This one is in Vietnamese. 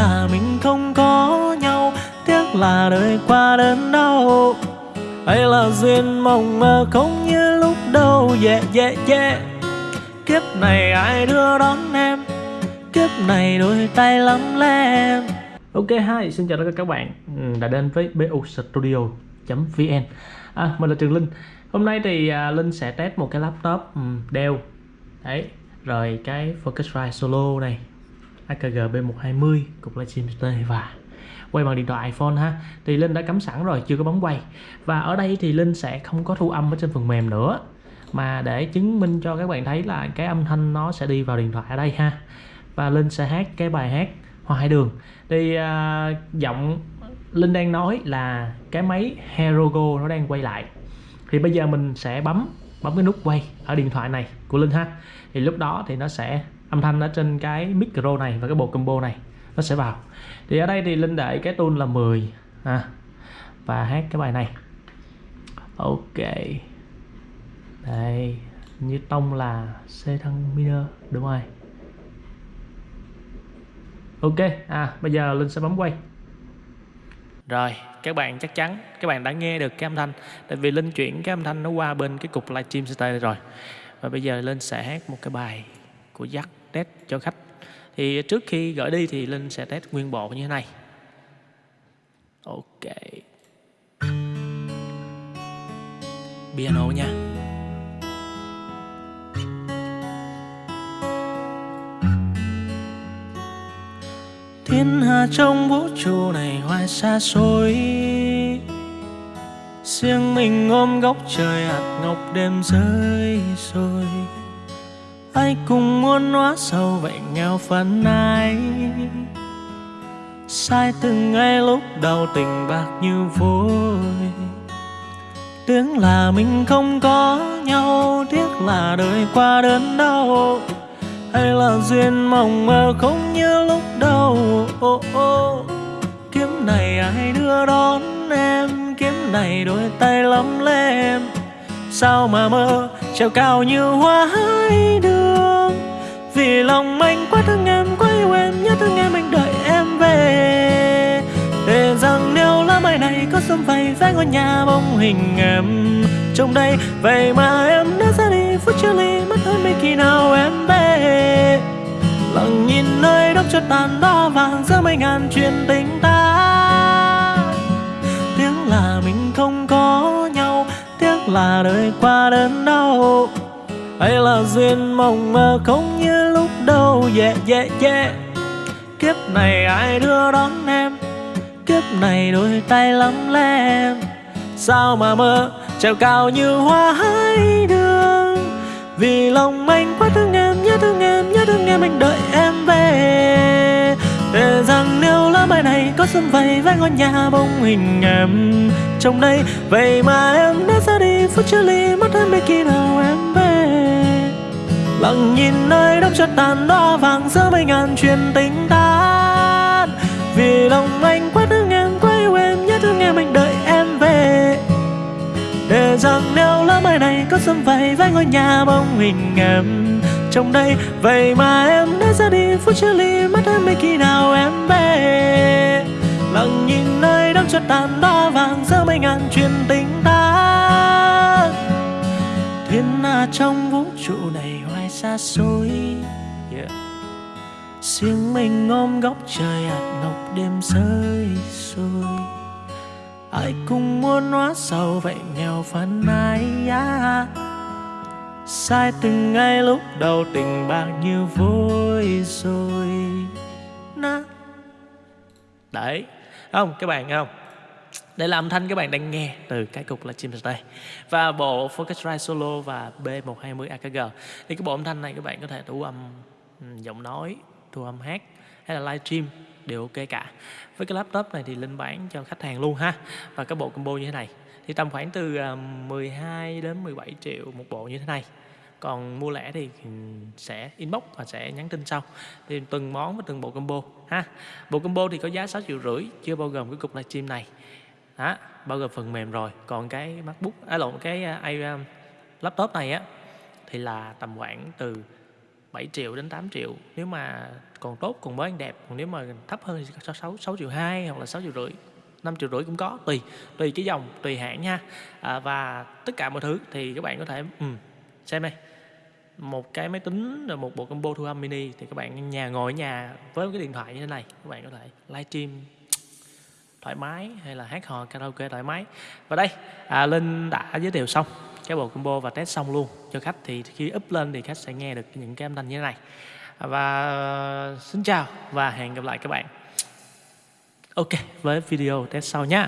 là mình không có nhau tiếc là đời qua đến đâu. Hay là duyên mộng mơ không như lúc đầu yeah yeah yeah kiếp này ai đưa đón em? Kiếp này đôi tay lắm lem. Ok hi, xin chào tất cả các bạn. Ừ, đã đến với BU Studio.vn à, Mình là Trường Linh. Hôm nay thì uh, Linh sẽ test một cái laptop ừ, um, Dell Đấy, rồi cái Focusrite Solo này. AKG B120 cục livestream display và quay bằng điện thoại iPhone ha. Thì Linh đã cắm sẵn rồi chưa có bấm quay. Và ở đây thì Linh sẽ không có thu âm ở trên phần mềm nữa. Mà để chứng minh cho các bạn thấy là cái âm thanh nó sẽ đi vào điện thoại ở đây ha. Và Linh sẽ hát cái bài hát Hoa Hải Đường. Thì uh, giọng Linh đang nói là cái máy Herogo nó đang quay lại. Thì bây giờ mình sẽ bấm bấm cái nút quay ở điện thoại này của Linh ha. Thì lúc đó thì nó sẽ âm thanh ở trên cái micro này và cái bộ combo này nó sẽ vào. Thì ở đây thì Linh để cái tune là 10 à, và hát cái bài này. Ok. Đây như tông là C thăng minor đúng rồi. Ok à bây giờ Linh sẽ bấm quay. Rồi các bạn chắc chắn các bạn đã nghe được cái âm thanh tại vì Linh chuyển cái âm thanh nó qua bên cái cục livestream stage rồi. Và bây giờ Linh sẽ hát một cái bài của Jack test cho khách. Thì trước khi gửi đi thì Linh sẽ test nguyên bộ như thế này. Ok. Piano nha. Thiên hà trong vũ trụ này hoài xa xôi. Riêng mình ôm góc trời hạt ngọc đêm rơi rồi ai cùng muốn hóa sâu vậy nghèo phần này, sai từng ngày lúc đầu tình bạc như vôi. Tiếng là mình không có nhau tiếc là đời qua đớn đau. Hay là duyên mộng mơ không như lúc đầu. Ô ô kiếm này ai đưa đón em? Kiếm này đôi tay lắm lem sao mà mơ? Treo cao như hoa hai đường. Vì lòng anh quá thương em, quá yêu em, nhớ thương em, anh đợi em về. Để rằng nếu lá mai này có sớm vầy, vẽ ngôi nhà bóng hình em. Trong đây, vậy mà em đã ra đi, phút chia ly mất hơn mấy khi nào em về. Lặng nhìn nơi đốc cho tàn đo vàng giữa mấy ngàn chuyện tình ta. Là đời qua đớn đau hay là duyên mộng mơ không như lúc đầu? Yeah yeah yeah kiếp này ai đưa đón em? Kiếp này đôi tay lắm lem. Sao mà mơ? Treo cao như hoa hai đường. Vì lòng anh quá thương em, nhớ thương em, nhớ thương em, anh đợi em về. Để rằng nếu lá mai này có xuân vầy với ngôi nhà bông hình em. Trong đây vậy mà em đã ra đi phút chia ly mất em biết khi nào em về. Lặng nhìn nơi đông chất tàn đo vàng giữa mấy ngàn chuyện tình tan vì lòng anh quá thương em quá yêu em nhớ thương em anh đợi em về. Để rằng nếu lá mai này có xâm vầy với ngôi nhà bóng hình em. Trong đây, vậy mà em đã ra đi, phút chia ly mất em mấy khi nào em về. Lặng nhìn nơi đông chất tàn đo vàng giữa mấy ngàn chuyện tình trong vũ trụ này hoài xa xôi. Yeah. riêng mình ôm góc trời hạt ngọc đêm rơi rồi ai cũng muốn hóa giàu vậy nghèo phần ai yeah. sai từng ngày lúc đầu tình bạc như vui rồi. Na đấy. Không, các bạn không? Để làm thanh các bạn đang nghe từ cái cục là chim đây và bộ Focusrite Solo và B120 AKG thì cái bộ âm thanh này các bạn có thể thu âm giọng nói, thu âm hát hay là live stream đều ok cả. Với cái laptop này thì linh bán cho khách hàng luôn ha. Và cái bộ combo như thế này, thì tầm khoảng từ ờ, 12 đến 17 triệu một bộ như thế này. Còn mua lẻ thì sẽ inbox và sẽ nhắn tin sau. Thì từng món với từng bộ combo ha. Bộ combo thì có giá 6 triệu rưỡi, chưa bao gồm cái cục livestream này đó bao gồm phần mềm rồi. Còn cái macbook à lộn cái uh, laptop này á thì là tầm khoảng từ 7 triệu đến 8 triệu. Nếu mà còn tốt còn mới đẹp còn nếu mà thấp hơn thì có 6, 6 triệu 2 hoặc là 6 triệu rưỡi 5 triệu rưỡi cũng có tùy tùy cái dòng tùy hãng nha. À, và tất cả mọi thứ thì các bạn có thể um, xem đây. Một cái máy tính rồi một bộ combo thu âm mini thì các bạn nhà ngồi ở nhà với cái điện thoại như thế này các bạn có thể livestream thoải mái hay là hát hò karaoke thoải mái. Và đây à, linh đã giới thiệu xong cái bộ combo và test xong luôn cho khách. Thì khi up lên thì khách sẽ nghe được những cái âm thanh như thế này. Và xin chào và hẹn gặp lại các bạn. Ok với video test sau nhé